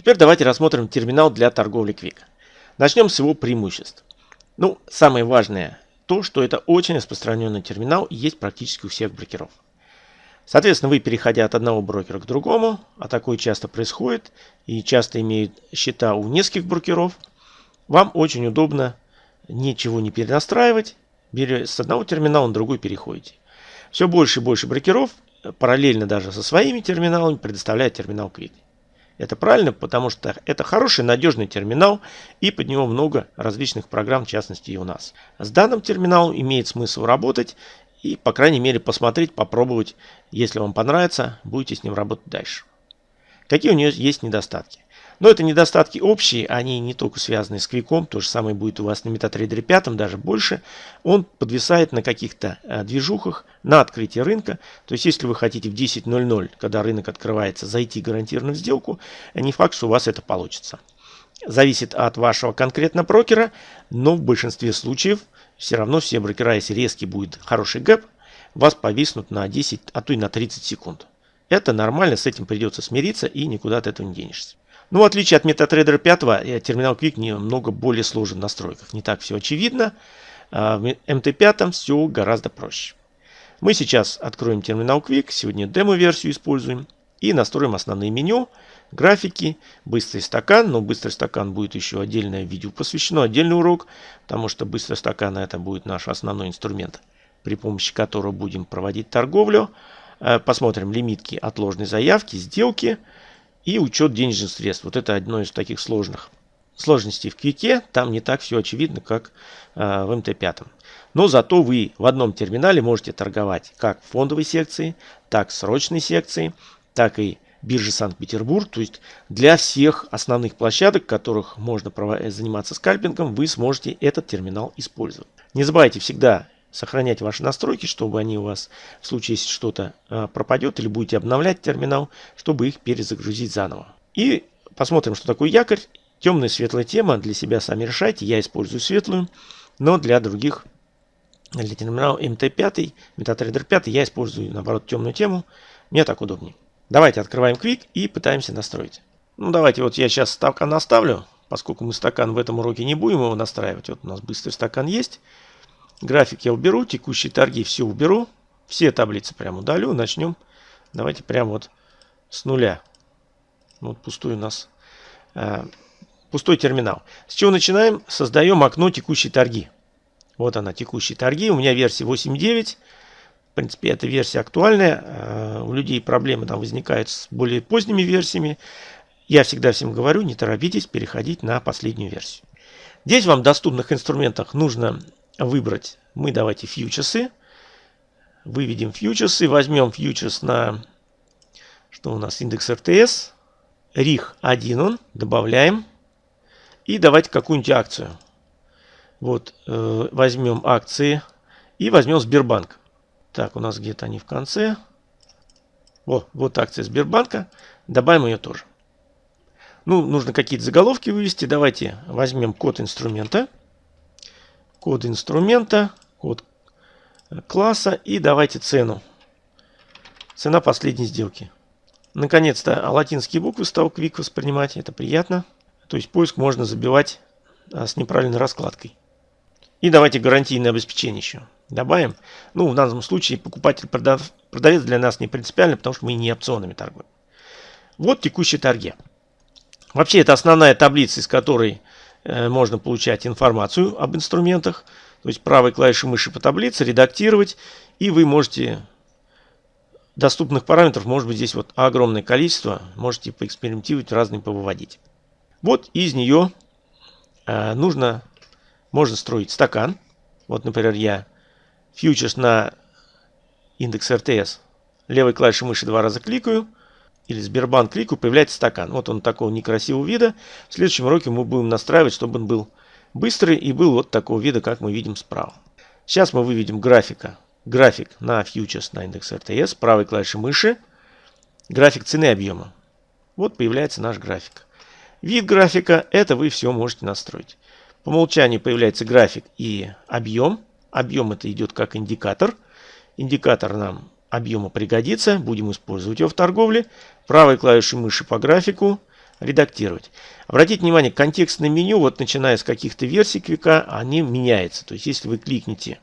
Теперь давайте рассмотрим терминал для торговли Quick. Начнем с его преимуществ. Ну, самое важное то, что это очень распространенный терминал и есть практически у всех брокеров. Соответственно, вы, переходя от одного брокера к другому, а такое часто происходит, и часто имеют счета у нескольких брокеров, вам очень удобно ничего не перенастраивать, с одного терминала на другой переходите. Все больше и больше брокеров, параллельно даже со своими терминалами, предоставляют терминал Quick. Это правильно, потому что это хороший, надежный терминал, и под него много различных программ, в частности и у нас. С данным терминалом имеет смысл работать, и, по крайней мере, посмотреть, попробовать. Если вам понравится, будете с ним работать дальше. Какие у нее есть недостатки? Но это недостатки общие, они не только связаны с квиком, то же самое будет у вас на MetaTrader 5, даже больше. Он подвисает на каких-то э, движухах на открытие рынка. То есть, если вы хотите в 10.00, когда рынок открывается, зайти гарантированно в сделку, не факт, что у вас это получится. Зависит от вашего конкретно брокера, но в большинстве случаев все равно все брокера, если резкий будет хороший гэп, вас повиснут на 10, а то и на 30 секунд. Это нормально, с этим придется смириться и никуда от этого не денешься. Но в отличие от MetaTrader 5, э, терминал Quick немного более сложен в настройках. Не так все очевидно. А в MT5 все гораздо проще. Мы сейчас откроем терминал Quick, сегодня демо-версию используем и настроим основные меню, графики, быстрый стакан. Но быстрый стакан будет еще отдельное видео посвящено, отдельный урок, потому что быстрый стакан это будет наш основной инструмент, при помощи которого будем проводить торговлю. Э, посмотрим лимитки отложенной заявки, сделки и учет денежных средств. Вот это одно из таких сложных сложностей в Квике. Там не так все очевидно, как э, в МТ-5. Но зато вы в одном терминале можете торговать как фондовой секции, так срочной секции, так и биржи Санкт-Петербург. То есть для всех основных площадок, которых можно заниматься скальпингом, вы сможете этот терминал использовать. Не забывайте всегда сохранять ваши настройки, чтобы они у вас в случае, если что-то а, пропадет или будете обновлять терминал, чтобы их перезагрузить заново. И посмотрим, что такое якорь. Темная светлая тема. Для себя сами решайте. Я использую светлую, но для других, для терминала MT5, MetaTrader 5, я использую, наоборот, темную тему. Мне так удобнее. Давайте открываем Quick и пытаемся настроить. Ну, давайте вот я сейчас стакан наставлю, поскольку мы стакан в этом уроке не будем его настраивать. Вот у нас быстрый стакан есть. График я уберу, текущие торги все уберу. Все таблицы прям удалю. Начнем. Давайте прямо вот с нуля. Вот пустой у нас э, пустой терминал. С чего начинаем? Создаем окно текущие торги. Вот она, текущие торги. У меня версия 8.9. В принципе, эта версия актуальная. Э, у людей проблемы там возникают с более поздними версиями. Я всегда всем говорю, не торопитесь переходить на последнюю версию. Здесь вам в доступных инструментах нужно выбрать. Мы давайте фьючерсы. Выведем фьючерсы. Возьмем фьючерс на... Что у нас? Индекс РТС. РИХ 1 он. Добавляем. И давайте какую-нибудь акцию. Вот. Э, возьмем акции. И возьмем Сбербанк. Так, у нас где-то они в конце. О, вот акция Сбербанка. Добавим ее тоже. Ну, нужно какие-то заголовки вывести. Давайте возьмем код инструмента код инструмента, код класса и давайте цену. Цена последней сделки. Наконец-то латинские буквы стал Quick воспринимать, это приятно. То есть поиск можно забивать а, с неправильной раскладкой. И давайте гарантийное обеспечение еще добавим. Ну, в данном случае покупатель, продав, продавец для нас не принципиально, потому что мы не опционами торгуем. Вот текущие торги. Вообще это основная таблица, из которой Э, можно получать информацию об инструментах. То есть правой клавишей мыши по таблице редактировать. И вы можете доступных параметров, может быть здесь вот огромное количество. Можете поэкспериментировать, разные повыводить. Вот из нее э, нужно, можно строить стакан. Вот, например, я фьючерс на индекс РТС левой клавишей мыши два раза кликаю – или Сбербанк клику появляется стакан. Вот он такого некрасивого вида. В следующем уроке мы будем настраивать, чтобы он был быстрый и был вот такого вида, как мы видим справа. Сейчас мы выведем графика. График на фьючерс на индекс РТС, правой клавишей мыши. График цены объема. Вот появляется наш график. Вид графика, это вы все можете настроить. По умолчанию появляется график и объем. Объем это идет как индикатор. Индикатор нам объема пригодится. Будем использовать его в торговле. Правой клавишей мыши по графику редактировать. Обратите внимание, контекстное меню, вот начиная с каких-то версий квика, они меняются. То есть, если вы кликните,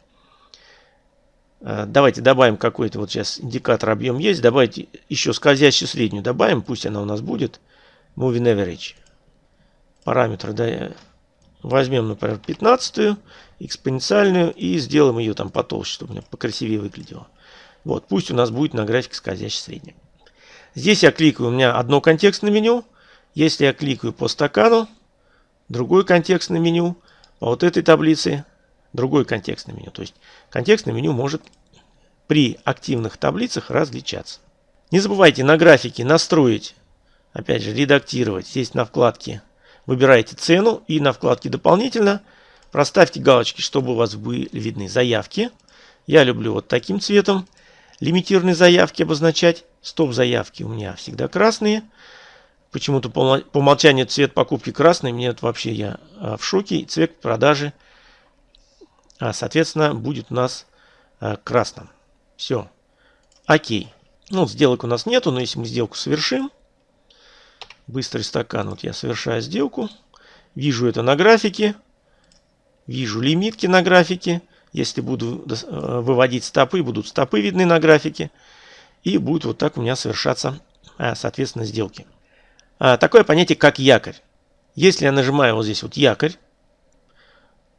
э, давайте добавим какой-то, вот сейчас индикатор объем есть, давайте еще скользящую среднюю добавим, пусть она у нас будет, moving average. Параметр да, возьмем, например, 15 экспоненциальную и сделаем ее там потолще, чтобы у меня покрасивее выглядело. Вот, пусть у нас будет на графике скользящей средней. Здесь я кликаю, у меня одно контекстное меню. Если я кликаю по стакану, другое контекстное меню. По вот этой таблице другое контекстное меню. То есть контекстное меню может при активных таблицах различаться. Не забывайте на графике настроить, опять же, редактировать. Здесь на вкладке выбираете цену и на вкладке дополнительно проставьте галочки, чтобы у вас были видны заявки. Я люблю вот таким цветом лимитированные заявки обозначать. Стоп-заявки у меня всегда красные. Почему-то по умолчанию цвет покупки красный. Мне это вообще я а, в шоке. Цвет продажи, а, соответственно, будет у нас а, красным. Все. Окей. Ну, сделок у нас нету, но если мы сделку совершим, быстрый стакан, вот я совершаю сделку, вижу это на графике, вижу лимитки на графике, если буду э, выводить стопы, будут стопы видны на графике. И будет вот так у меня совершаться, э, соответственно, сделки. А, такое понятие, как якорь. Если я нажимаю вот здесь вот якорь,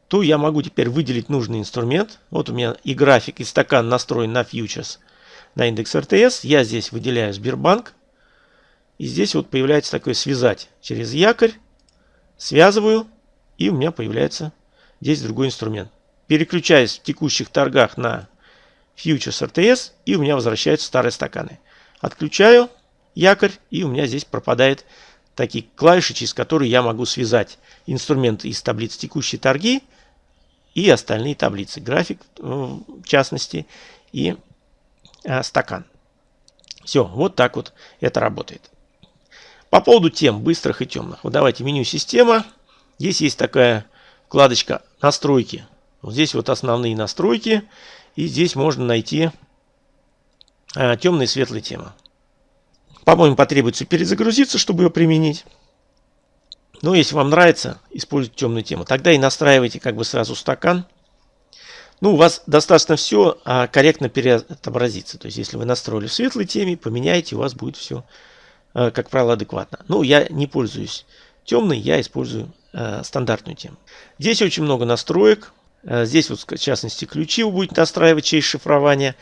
то я могу теперь выделить нужный инструмент. Вот у меня и график, и стакан настроен на фьючерс, на индекс РТС. Я здесь выделяю Сбербанк. И здесь вот появляется такое связать через якорь. Связываю. И у меня появляется здесь другой инструмент переключаюсь в текущих торгах на Futures RTS, и у меня возвращаются старые стаканы. Отключаю якорь, и у меня здесь пропадает такие клавиши, через которые я могу связать инструменты из таблиц текущие торги и остальные таблицы. График, э, в частности, и а, стакан. Все, вот так вот это работает. По поводу тем быстрых и темных. Вот давайте меню система. Здесь есть такая вкладочка настройки вот здесь вот основные настройки. И здесь можно найти а, темные и светлые темы. По-моему, потребуется перезагрузиться, чтобы ее применить. Но если вам нравится использовать темную тему, тогда и настраивайте как бы сразу стакан. Ну, у вас достаточно все а, корректно переотобразится. То есть, если вы настроили в светлой теме, поменяйте, у вас будет все, а, как правило, адекватно. Ну, я не пользуюсь темной, я использую а, стандартную тему. Здесь очень много настроек. Э, здесь вот в частности ключи вы будете настраивать через шифрование.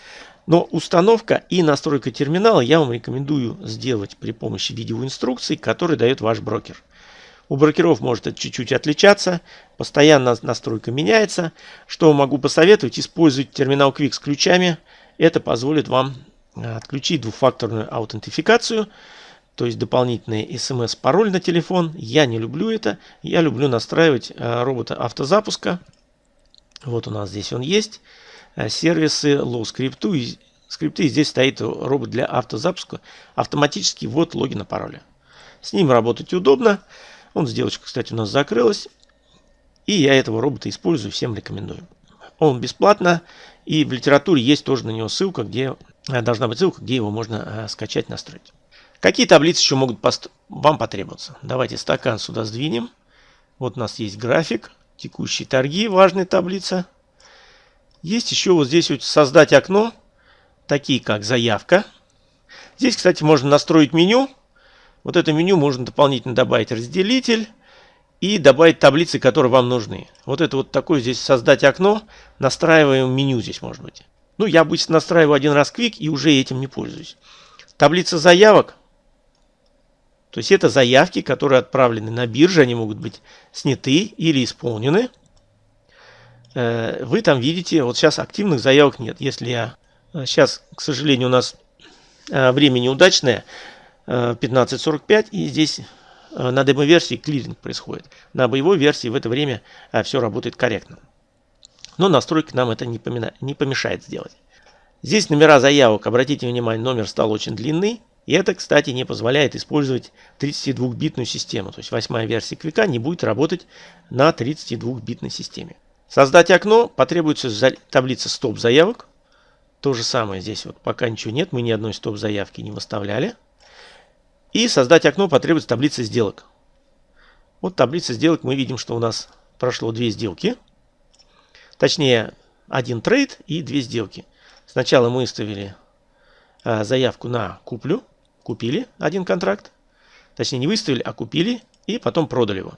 Но установка и настройка терминала я вам рекомендую сделать при помощи видеоинструкций, которые дает ваш брокер. У брокеров может это чуть-чуть отличаться, постоянно настройка меняется. Что могу посоветовать? Используйте терминал Quick с ключами. Это позволит вам э, отключить двухфакторную аутентификацию, то есть дополнительный смс-пароль на телефон. Я не люблю это. Я люблю настраивать э, робота автозапуска. Вот у нас здесь он есть. Э, сервисы low скрипту. И скрипты здесь стоит робот для автозапуска. Автоматически ввод логина пароля. С ним работать удобно. Он сделочка, кстати, у нас закрылась. И я этого робота использую, всем рекомендую. Он бесплатно. И в литературе есть тоже на него ссылка, где э, должна быть ссылка, где его можно э, скачать, настроить. Какие таблицы еще могут вам потребоваться? Давайте стакан сюда сдвинем. Вот у нас есть график текущие торги, важная таблица. Есть еще вот здесь вот создать окно, такие как заявка. Здесь, кстати, можно настроить меню. Вот это меню можно дополнительно добавить разделитель и добавить таблицы, которые вам нужны. Вот это вот такое здесь создать окно, настраиваем меню здесь может быть. Ну, я обычно настраиваю один раз Quick и уже этим не пользуюсь. Таблица заявок то есть это заявки, которые отправлены на бирже, они могут быть сняты или исполнены. Э, вы там видите, вот сейчас активных заявок нет. Если я... Сейчас, э, к сожалению, у нас э, время неудачное, 15.45, и здесь на демо-версии клиринг происходит. На боевой версии в это время все работает корректно. Но настройки нам это не, помешает сделать. Здесь номера заявок, обратите внимание, номер стал очень длинный. И это, кстати, не позволяет использовать 32-битную систему. То есть восьмая версия Квика не будет работать на 32-битной системе. Создать окно потребуется таблица стоп-заявок. То же самое здесь вот пока ничего нет. Мы ни одной стоп-заявки не выставляли. И создать окно потребуется таблица сделок. Вот таблица сделок мы видим, что у нас прошло две сделки. Точнее, один трейд и две сделки. Сначала мы выставили а, заявку на куплю. Купили один контракт. Точнее, не выставили, а купили и потом продали его.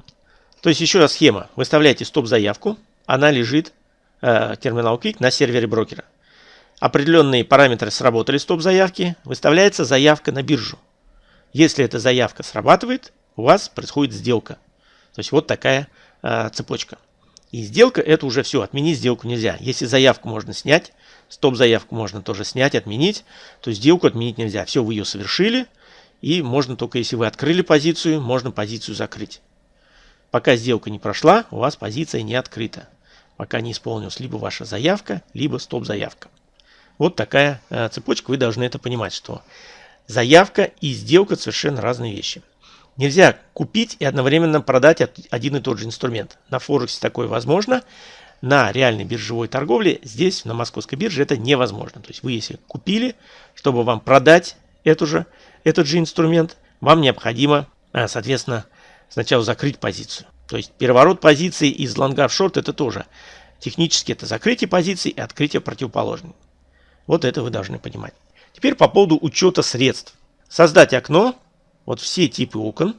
То есть еще раз схема. Выставляете стоп-заявку. Она лежит, э, терминал Quick, на сервере брокера. Определенные параметры сработали стоп-заявки. Выставляется заявка на биржу. Если эта заявка срабатывает, у вас происходит сделка. То есть вот такая э, цепочка. И сделка это уже все. Отменить сделку нельзя. Если заявку можно снять, стоп-заявку можно тоже снять, отменить, то сделку отменить нельзя. Все, вы ее совершили. И можно только если вы открыли позицию, можно позицию закрыть. Пока сделка не прошла, у вас позиция не открыта. Пока не исполнилась либо ваша заявка, либо стоп-заявка. Вот такая э, цепочка, вы должны это понимать, что заявка и сделка совершенно разные вещи. Нельзя купить и одновременно продать один и тот же инструмент. На Форексе такое возможно. На реальной биржевой торговле здесь, на московской бирже, это невозможно. То есть вы, если купили, чтобы вам продать эту же, этот же инструмент, вам необходимо, э, соответственно, сначала закрыть позицию. То есть переворот позиции из лонга в шорт это тоже. Технически это закрытие позиции и открытие противоположной. Вот это вы должны понимать. Теперь по поводу учета средств. Создать окно. Вот все типы окон.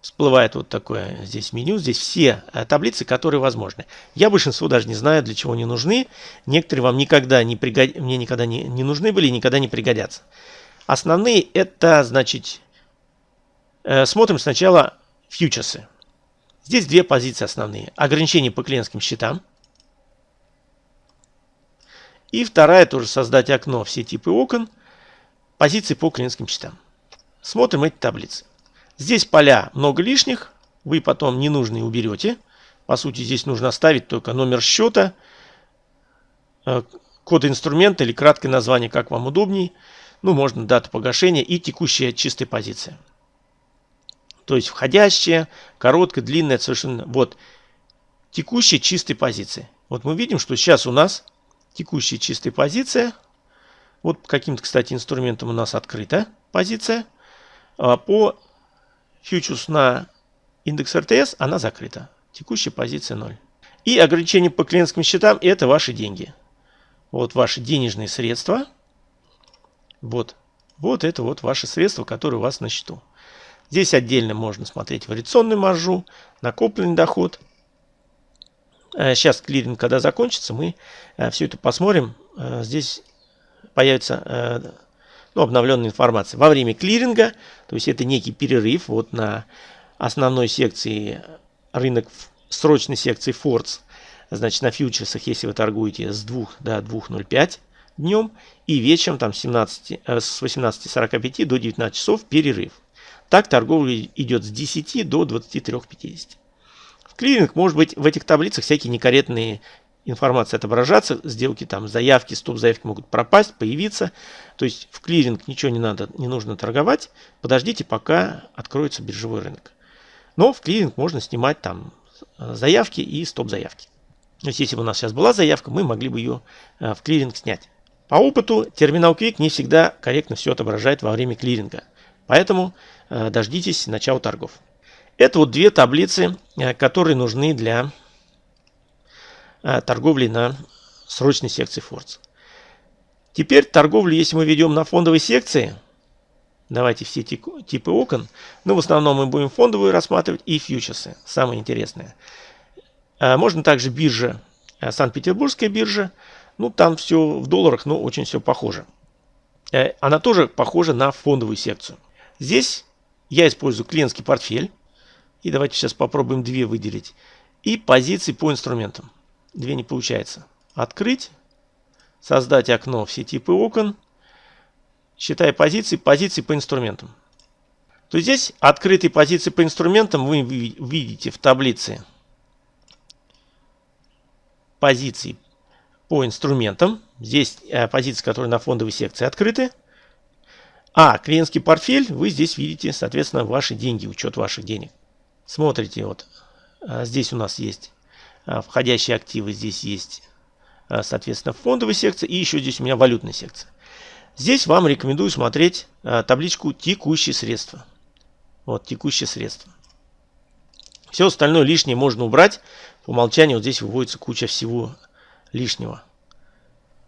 Всплывает вот такое здесь меню. Здесь все э, таблицы, которые возможны. Я большинство даже не знаю, для чего они нужны. Некоторые вам никогда не пригод... мне никогда не, не нужны были и никогда не пригодятся. Основные это, значит, э, смотрим сначала фьючерсы. Здесь две позиции основные. Ограничения по клиентским счетам. И вторая тоже создать окно, все типы окон, позиции по клиентским счетам. Смотрим эти таблицы. Здесь поля много лишних, вы потом ненужные уберете. По сути, здесь нужно оставить только номер счета, э, код инструмента или краткое название, как вам удобней. Ну, можно дату погашения и текущая чистая позиция. То есть входящая, короткая, длинная, совершенно... Вот, текущая чистая позиция. Вот мы видим, что сейчас у нас текущая чистая позиция. Вот каким-то, кстати, инструментом у нас открыта позиция. А по фьючерс на индекс РТС она закрыта. Текущая позиция 0. И ограничение по клиентским счетам – это ваши деньги. Вот ваши денежные средства. Вот. Вот это вот ваши средства, которые у вас на счету. Здесь отдельно можно смотреть вариационную маржу, накопленный доход. Сейчас э, клиринг, когда закончится, мы э, все это посмотрим. Э, здесь появится ну, обновленная информация. Во время клиринга, то есть это некий перерыв вот на основной секции рынок срочной секции Фордс, значит на фьючерсах, если вы торгуете с 2 до 2.05 днем и вечером там 17, с 18.45 до 19 часов перерыв. Так торговля идет с 10 до 23.50. В клиринг может быть в этих таблицах всякие некорректные информации отображаться, сделки там, заявки, стоп-заявки могут пропасть, появиться. То есть в клиринг ничего не надо, не нужно торговать. Подождите, пока откроется биржевой рынок. Но в клиринг можно снимать там э, заявки и стоп-заявки. То есть если бы у нас сейчас была заявка, мы могли бы ее э, в клиринг снять. По опыту терминал Quick не всегда корректно все отображает во время клиринга. Поэтому э, дождитесь начала торгов. Это вот две таблицы, которые нужны для торговли на срочной секции Фордс. Теперь торговлю, если мы ведем на фондовой секции, давайте все типы окон, но в основном мы будем фондовые рассматривать и фьючерсы, самое интересное. Можно также биржа, Санкт-Петербургская биржа, ну там все в долларах, но очень все похоже. Она тоже похожа на фондовую секцию. Здесь я использую клиентский портфель. И давайте сейчас попробуем две выделить. И позиции по инструментам. Две не получается. Открыть. Создать окно все типы окон. Считая позиции, позиции по инструментам. То здесь открытые позиции по инструментам вы видите в таблице позиции по инструментам. Здесь э, позиции, которые на фондовой секции открыты. А клиентский портфель, вы здесь видите, соответственно, ваши деньги, учет ваших денег. Смотрите, вот а, здесь у нас есть входящие активы, здесь есть, а, соответственно, фондовая секция и еще здесь у меня валютная секция. Здесь вам рекомендую смотреть табличку «Текущие средства». Вот, текущее средство. Все остальное лишнее можно убрать. По умолчанию вот здесь выводится куча всего лишнего.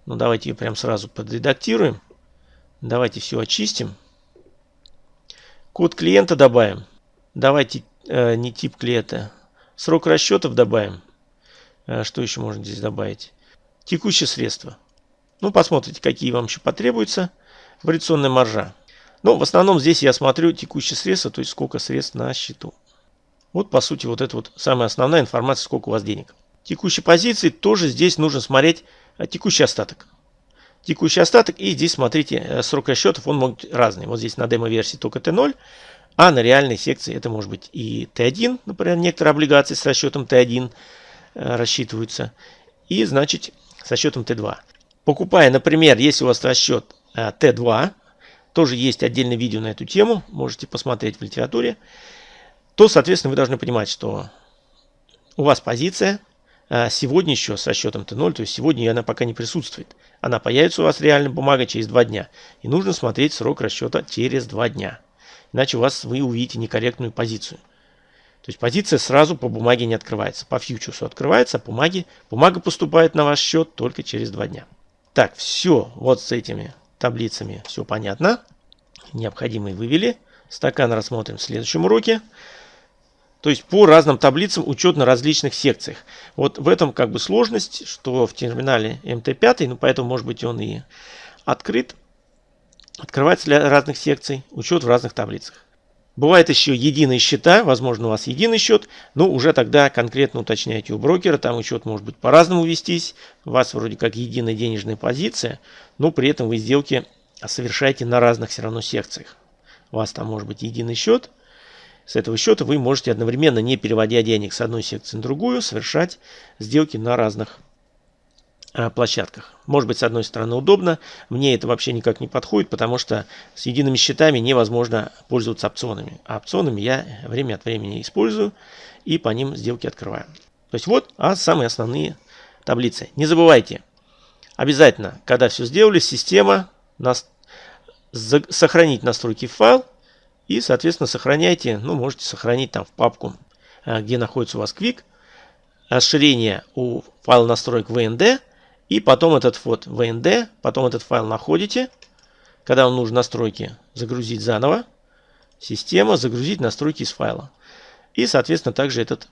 Ну, давайте ее прям сразу подредактируем. Давайте все очистим. Код клиента добавим. Давайте э, не тип клиента. Срок расчетов добавим. Э, что еще можно здесь добавить? Текущее средство. Ну, посмотрите, какие вам еще потребуются. Вариационная маржа. Ну, в основном здесь я смотрю текущее средство, то есть сколько средств на счету. Вот, по сути, вот это вот самая основная информация, сколько у вас денег. Текущие позиции тоже здесь нужно смотреть а, текущий остаток. Текущий остаток, и здесь, смотрите, э, срок расчетов, он может быть разный. Вот здесь на демо-версии только Т0, а на реальной секции это может быть и Т1, например, некоторые облигации с расчетом Т1 э, рассчитываются, и, значит, со счетом Т2. Покупая, например, если у вас расчет э, Т2, тоже есть отдельное видео на эту тему, можете посмотреть в литературе, то, соответственно, вы должны понимать, что у вас позиция а, сегодня еще с расчетом Т0, то есть сегодня она пока не присутствует. Она появится у вас реально бумага через два дня. И нужно смотреть срок расчета через два дня. Иначе у вас вы увидите некорректную позицию. То есть позиция сразу по бумаге не открывается. По фьючерсу открывается, а бумаге, бумага поступает на ваш счет только через два дня. Так, все, вот с этими таблицами все понятно. Необходимые вывели. Стакан рассмотрим в следующем уроке. То есть по разным таблицам учет на различных секциях. Вот в этом как бы сложность, что в терминале MT5, ну поэтому может быть он и открыт. Открывается для разных секций, учет в разных таблицах. Бывает еще единые счета, возможно у вас единый счет, но уже тогда конкретно уточняйте у брокера, там учет может быть по-разному вестись, у вас вроде как единая денежная позиция, но при этом вы сделки совершаете на разных все равно секциях. У вас там может быть единый счет, с этого счета вы можете одновременно, не переводя денег с одной секции на другую, совершать сделки на разных площадках. Может быть, с одной стороны удобно, мне это вообще никак не подходит, потому что с едиными счетами невозможно пользоваться опционами. А опционами я время от времени использую и по ним сделки открываю. То есть вот а самые основные таблицы. Не забывайте, обязательно, когда все сделали, система нас, сохранить настройки файл, и, соответственно, сохраняйте, ну, можете сохранить там в папку, э, где находится у вас Quick, расширение у файла настроек VND, и потом этот вот VND, потом этот файл находите, когда вам нужно настройки загрузить заново, система, загрузить настройки из файла. И, соответственно, также этот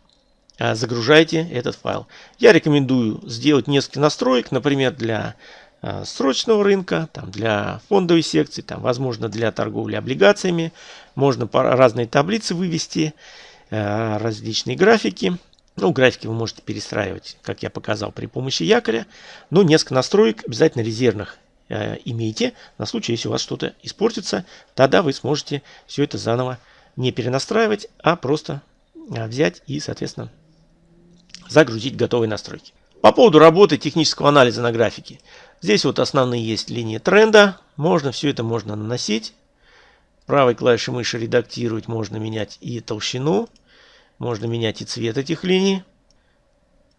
э, загружайте этот файл. Я рекомендую сделать несколько настроек, например, для Э, срочного рынка, там, для фондовой секции, там, возможно, для торговли облигациями. Можно разные таблицы вывести, э, различные графики. Ну, графики вы можете перестраивать, как я показал, при помощи якоря. Но несколько настроек обязательно резервных э, имейте, на случай, если у вас что-то испортится. Тогда вы сможете все это заново не перенастраивать, а просто взять и, соответственно, загрузить готовые настройки. По поводу работы технического анализа на графике. Здесь вот основные есть линии тренда. Можно все это можно наносить. Правой клавишей мыши редактировать можно менять и толщину. Можно менять и цвет этих линий.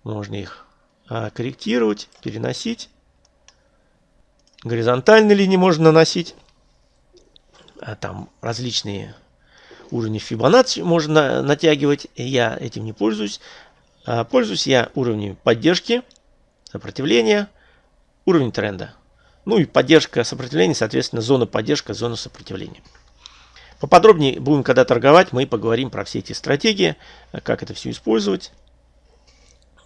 Можно их а, корректировать, переносить. Горизонтальные линии можно наносить. А там различные уровни Fibonacci можно натягивать. Я этим не пользуюсь. А, пользуюсь я уровнями поддержки, сопротивления уровень тренда. Ну и поддержка сопротивления, соответственно, зона поддержка, зона сопротивления. Поподробнее будем, когда торговать, мы поговорим про все эти стратегии, как это все использовать.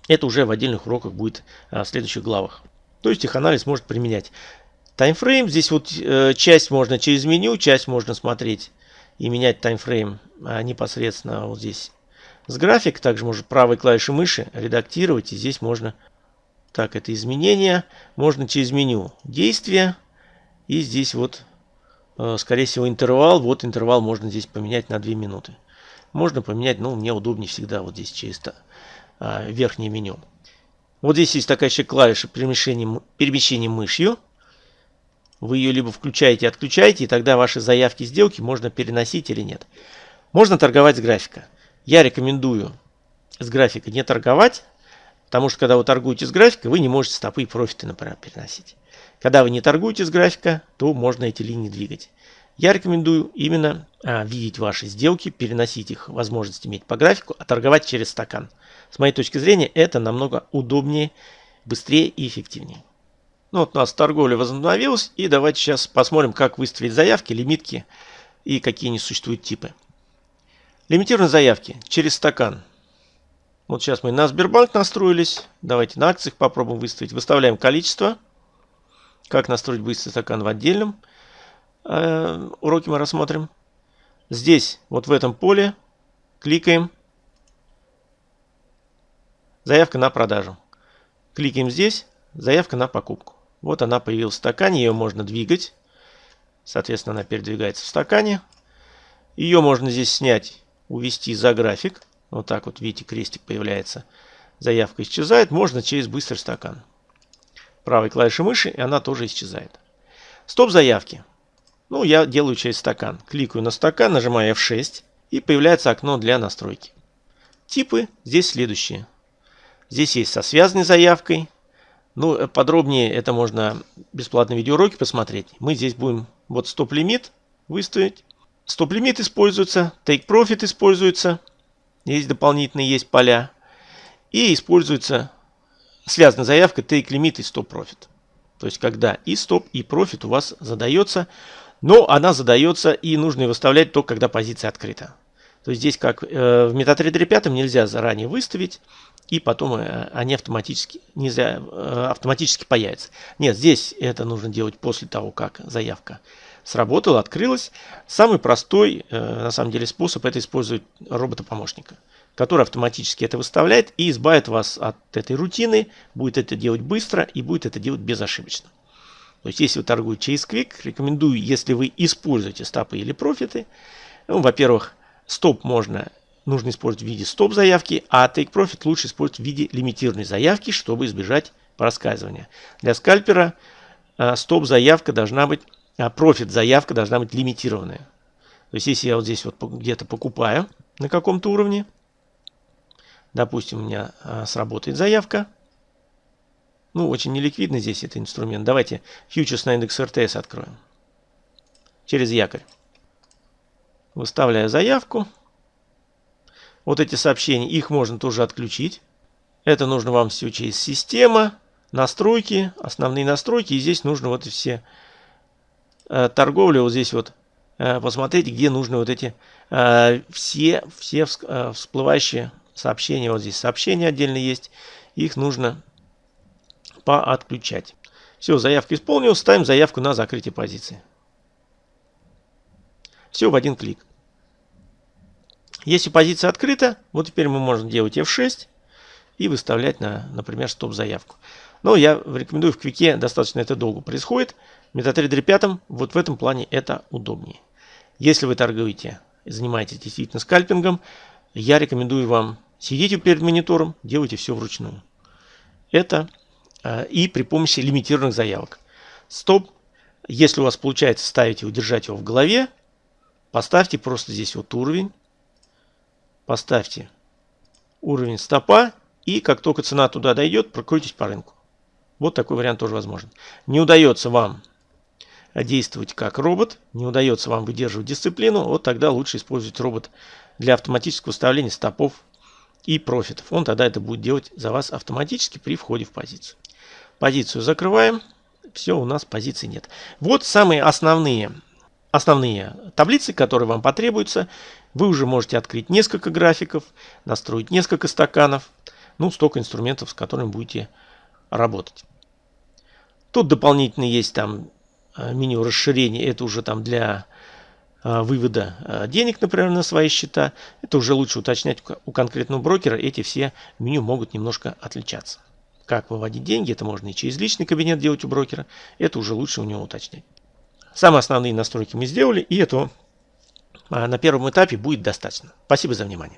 Это уже в отдельных уроках будет а, в следующих главах. То есть их анализ может применять. Таймфрейм, здесь вот э, часть можно через меню, часть можно смотреть и менять таймфрейм а, непосредственно вот здесь с график. Также можно правой клавишей мыши редактировать, и здесь можно так, это изменения. Можно через меню действия. И здесь вот, скорее всего, интервал. Вот интервал можно здесь поменять на 2 минуты. Можно поменять, ну, мне удобнее всегда вот здесь через а, верхнее меню. Вот здесь есть такая еще клавиша перемещения, перемещения мышью. Вы ее либо включаете, отключаете, и тогда ваши заявки сделки можно переносить или нет. Можно торговать с графика. Я рекомендую с графика не торговать, Потому что когда вы торгуете с графика, вы не можете стопы и профиты, например, переносить. Когда вы не торгуете с графика, то можно эти линии двигать. Я рекомендую именно а, видеть ваши сделки, переносить их, возможность иметь по графику, а торговать через стакан. С моей точки зрения, это намного удобнее, быстрее и эффективнее. Ну вот у нас торговля возобновилась. И давайте сейчас посмотрим, как выставить заявки, лимитки и какие не существуют типы. Лимитированные заявки через стакан. Вот сейчас мы на Сбербанк настроились. Давайте на акциях попробуем выставить. Выставляем количество. Как настроить быстрый стакан в отдельном э, уроке мы рассмотрим. Здесь, вот в этом поле, кликаем. Заявка на продажу. Кликаем здесь. Заявка на покупку. Вот она появилась в стакане. Ее можно двигать. Соответственно, она передвигается в стакане. Ее можно здесь снять, увести за график. Вот так вот, видите, крестик появляется. Заявка исчезает. Можно через быстрый стакан. Правой клавишей мыши, и она тоже исчезает. Стоп заявки. Ну, я делаю через стакан. Кликаю на стакан, нажимаю F6, и появляется окно для настройки. Типы здесь следующие. Здесь есть со связанной заявкой. Ну, э, подробнее это можно бесплатные видеоуроки посмотреть. Мы здесь будем вот стоп-лимит выставить. Стоп-лимит используется, take profit используется. Есть дополнительные есть поля. И используется связанная заявка take limit и stop profit. То есть, когда и стоп, и профит у вас задается, но она задается и нужно ее выставлять только когда позиция открыта. То есть здесь, как э, в MetaTrader 5, нельзя заранее выставить, и потом э, они автоматически, нельзя, э, автоматически появятся. Нет, здесь это нужно делать после того, как заявка сработала, открылась. Самый простой, на самом деле, способ это использовать робота-помощника, который автоматически это выставляет и избавит вас от этой рутины, будет это делать быстро и будет это делать безошибочно. То есть, если вы торгуете через Quick, рекомендую, если вы используете стопы или профиты, ну, во-первых, Стоп можно, нужно использовать в виде стоп-заявки, а take profit лучше использовать в виде лимитированной заявки, чтобы избежать проскальзывания. Для скальпера э, стоп-заявка должна быть, а профит-заявка должна быть лимитированная. То есть, если я вот здесь вот где-то покупаю на каком-то уровне, допустим, у меня э, сработает заявка, ну, очень неликвидный здесь этот инструмент. Давайте фьючерс на индекс РТС откроем. Через якорь. Выставляю заявку. Вот эти сообщения, их можно тоже отключить. Это нужно вам все через система, настройки, основные настройки. И здесь нужно вот все э, торговли, вот здесь вот э, посмотреть, где нужны вот эти э, все, все всплывающие сообщения. Вот здесь сообщения отдельно есть. Их нужно поотключать. Все, заявка исполнилась. Ставим заявку на закрытие позиции. Все в один клик. Если позиция открыта, вот теперь мы можем делать F6 и выставлять, на, например, стоп-заявку. Но я рекомендую в квике, достаточно это долго происходит. В MetaTrader 5 вот в этом плане это удобнее. Если вы торгуете занимаетесь действительно скальпингом, я рекомендую вам сидите перед монитором, делайте все вручную. Это э, и при помощи лимитированных заявок. Стоп, если у вас получается ставить и удержать его в голове, Поставьте просто здесь вот уровень. Поставьте уровень стопа. И как только цена туда дойдет, прокрутитесь по рынку. Вот такой вариант тоже возможен. Не удается вам действовать как робот, не удается вам выдерживать дисциплину, вот тогда лучше использовать робот для автоматического выставления стопов и профитов. Он тогда это будет делать за вас автоматически при входе в позицию. Позицию закрываем. Все, у нас позиции нет. Вот самые основные основные таблицы, которые вам потребуются. Вы уже можете открыть несколько графиков, настроить несколько стаканов. Ну, столько инструментов, с которыми будете работать. Тут дополнительно есть там э, меню расширения. Это уже там для вывода э, денег, например, на свои счета. Это уже лучше уточнять у конкретного брокера. Эти все меню могут немножко отличаться. Как выводить деньги, это можно и через личный кабинет делать у брокера. Это уже лучше у него уточнять. Самые основные настройки мы сделали, и этого а, на первом этапе будет достаточно. Спасибо за внимание.